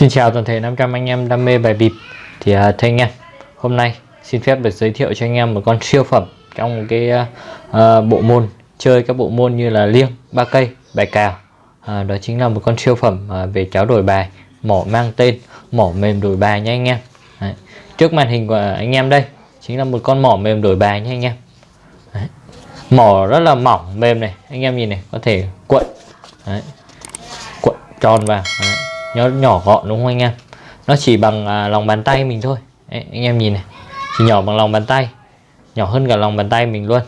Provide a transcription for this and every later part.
Xin chào toàn thể 500 anh em đam mê bài bịp Thì uh, thưa anh em Hôm nay xin phép được giới thiệu cho anh em một con siêu phẩm Trong một cái uh, bộ môn Chơi các bộ môn như là liêng, ba cây, bài cào uh, Đó chính là một con siêu phẩm uh, về cháo đổi bài Mỏ mang tên mỏ mềm đổi bài nha anh em Đấy. Trước màn hình của anh em đây Chính là một con mỏ mềm đổi bài nha anh em Đấy. Mỏ rất là mỏng mềm này Anh em nhìn này có thể cuộn Đấy. Cuộn tròn vào Đấy nó nhỏ gọn đúng không anh em? Nó chỉ bằng à, lòng bàn tay mình thôi. Đấy, anh em nhìn này. Chỉ nhỏ bằng lòng bàn tay. Nhỏ hơn cả lòng bàn tay mình luôn.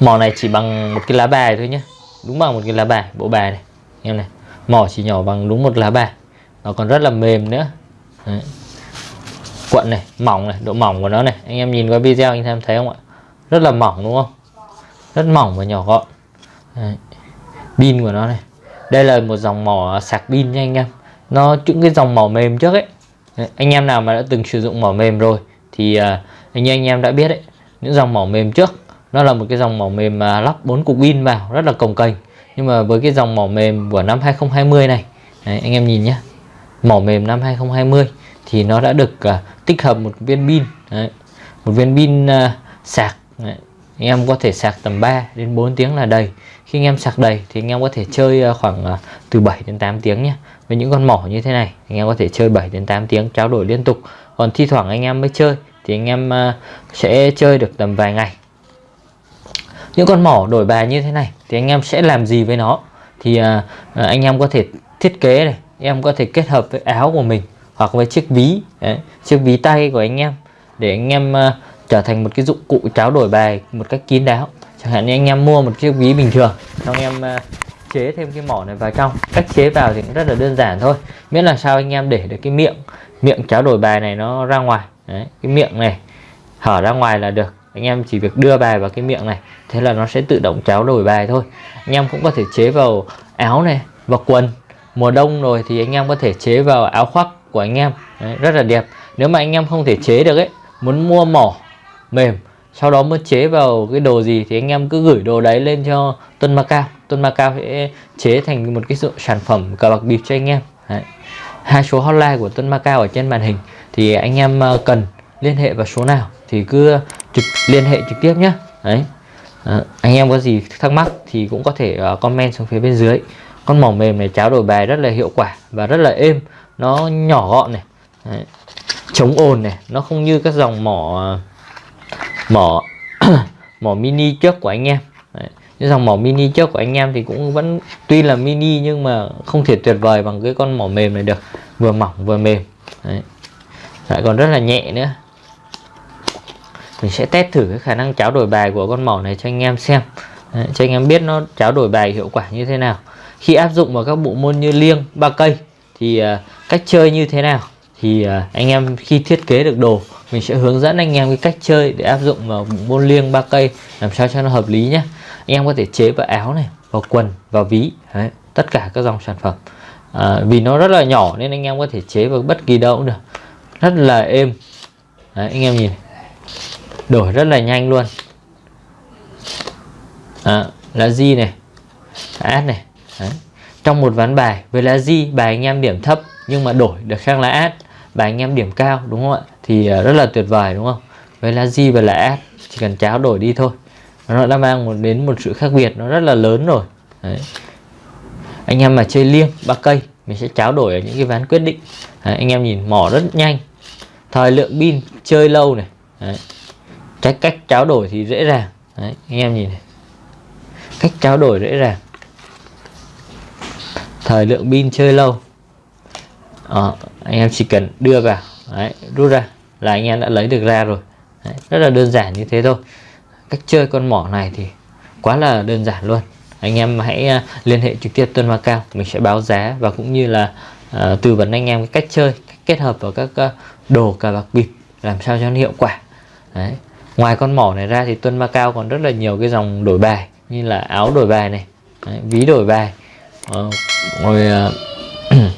Mỏ này chỉ bằng một cái lá bài thôi nhé đúng bằng một cái lá bài bộ bài này. Em này mỏ chỉ nhỏ bằng đúng một lá bài nó còn rất là mềm nữa. Đấy. cuộn này mỏng này độ mỏng của nó này. Anh em nhìn qua video anh em thấy không ạ? Rất là mỏng đúng không? Rất mỏng và nhỏ gọn. Đấy. pin của nó này đây là một dòng mỏ sạc pin nha anh em. Nó những cái dòng mỏ mềm trước ấy. Anh em nào mà đã từng sử dụng mỏ mềm rồi thì à, uh, anh anh em đã biết đấy. Những dòng mỏ mềm trước nó là một cái dòng mỏ mềm mà lắp 4 cục pin vào rất là cồng kềnh nhưng mà với cái dòng mỏ mềm của năm 2020 này đấy, anh em nhìn nhé mỏ mềm năm 2020 thì nó đã được uh, tích hợp một viên pin đấy, một viên pin uh, sạc đấy anh em có thể sạc tầm 3 đến 4 tiếng là đầy. Khi anh em sạc đầy thì anh em có thể chơi ờ, khoảng ờ, từ 7 đến 8 tiếng nhé với những con mỏ như thế này anh em có thể chơi 7 đến 8 tiếng trao đổi liên tục. Còn thi thoảng anh em mới chơi thì anh em ờ, sẽ chơi được tầm vài ngày. Những con mỏ đổi bài như thế này thì anh em sẽ làm gì với nó? Thì anh em có thể thiết kế này em có thể kết hợp với áo của mình hoặc với chiếc ví đấy, chiếc ví tay của anh em để anh em trở thành một cái dụng cụ tráo đổi bài một cách kín đáo. Chẳng hạn như anh em mua một chiếc ví bình thường xong em uh, chế thêm cái mỏ này vào trong. Cách chế vào thì cũng rất là đơn giản thôi. Miễn là sao anh em để được cái miệng miệng cháo đổi bài này nó ra ngoài. Đấy, cái miệng này hở ra ngoài là được. Anh em chỉ việc đưa bài vào cái miệng này thế là nó sẽ tự động cháo đổi bài thôi. Anh em cũng có thể chế vào áo này vào quần. Mùa đông rồi thì anh em có thể chế vào áo khoác của anh em. Đấy, rất là đẹp. Nếu mà anh em không thể chế được ấy muốn mua mỏ mềm. Sau đó mới chế vào cái đồ gì thì anh em cứ gửi đồ đấy lên cho Tuân Macao Tuân Macao sẽ chế thành một cái sản phẩm cờ bạc bịp cho anh em. Đấy. hai số hotline của Tuân Macao ở trên màn hình thì anh em ờ, cần liên hệ vào số nào thì cứ trực liên hệ trực tiếp nhé đấy. À, anh em có gì thắc mắc thì cũng có thể uh, comment xuống phía bên dưới. Con mỏ mềm này cháo đổi bài rất là hiệu quả và rất là êm. Nó nhỏ gọn này. Đấy. chống ồn này. Nó không như các dòng mỏ uh, mỏ mỏ mini trước của anh em. Đấy. cái dòng mỏ mini trước của anh em thì cũng vẫn tuy là mini nhưng mà không thể tuyệt vời bằng cái con mỏ mềm này được. Vừa mỏng vừa mềm. Đấy. lại còn rất là nhẹ nữa. Mình sẽ test thử cái khả năng cháo đổi bài của con mỏ này cho anh em xem. Đấy, cho anh em biết nó cháo đổi bài hiệu quả như thế nào. Khi áp dụng vào các bộ môn như liêng ba cây thì uh, cách chơi như thế nào. Thì uh, anh em khi thiết kế được đồ mình sẽ hướng dẫn anh em cái cách chơi để áp dụng vào môn liêng ba cây làm sao cho nó hợp lý nhé anh em có thể chế vào áo này vào quần vào ví Đấy, tất cả các dòng sản phẩm. À, vì nó rất là nhỏ nên anh em có thể chế vào bất kỳ đâu cũng được. Rất là êm. Đấy, anh em nhìn. Đổi rất là nhanh luôn. À, lá di này át này Đấy. trong một ván bài với lá di bài anh em điểm thấp nhưng mà đổi được sang lá át và anh em điểm cao đúng không ạ? Thì ờ, rất là tuyệt vời đúng không? Với là di và là S chỉ cần cháo đổi đi thôi. Nó đã mang một đến một sự khác biệt nó rất là lớn rồi. Đấy. anh em mà chơi liêng ba cây mình sẽ cháo đổi ở những cái ván quyết định. Đấy, anh em nhìn mỏ rất nhanh. Thời lượng pin chơi lâu này. Đấy. cách cách cháo đổi thì dễ dàng. Đấy, anh em nhìn này. Cách cháo đổi dễ dàng. Thời lượng pin chơi lâu. Ờ, anh em chỉ cần đưa vào. Đấy, rút ra là anh em đã lấy được ra rồi. Đấy, rất là đơn giản như thế thôi. Cách chơi con mỏ này thì quá là đơn giản luôn. Anh em hãy uh, liên hệ trực tiếp Tuân Macao mình sẽ báo giá và cũng như là uh, tư vấn anh em cách chơi cách kết hợp vào các uh, đồ cà bạc bịp làm sao cho nó hiệu quả. Đấy. ngoài con mỏ này ra thì Tuân ma cao còn rất là nhiều cái dòng đổi bài như là áo đổi bài này Đấy, ví đổi bài uh, rồi uh,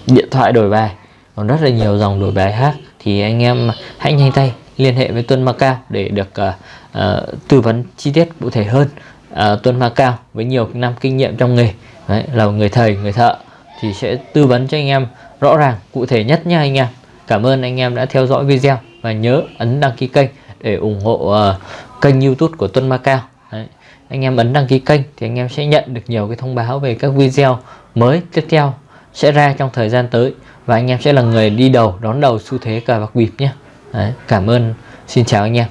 điện thoại đổi bài còn rất là nhiều dòng đổi bài khác. Thì anh em hãy nhanh tay liên hệ với Tuân Macao để được uh, uh, tư vấn chi tiết cụ thể hơn. Uh, Tuân Macao với nhiều năm kinh nghiệm trong nghề Đấy, là người thầy người thợ thì sẽ tư vấn cho anh em rõ ràng cụ thể nhất nha anh em. Cảm ơn anh em đã theo dõi video và nhớ ấn đăng ký kênh để ủng hộ uh, kênh youtube của Tuân Macao Đấy. anh em ấn đăng ký kênh thì anh em sẽ nhận được nhiều cái thông báo về các video mới tiếp theo sẽ ra trong thời gian tới và anh em sẽ là người đi đầu, đón đầu xu thế cờ bạc bịp nhé Đấy. cảm ơn, xin chào anh em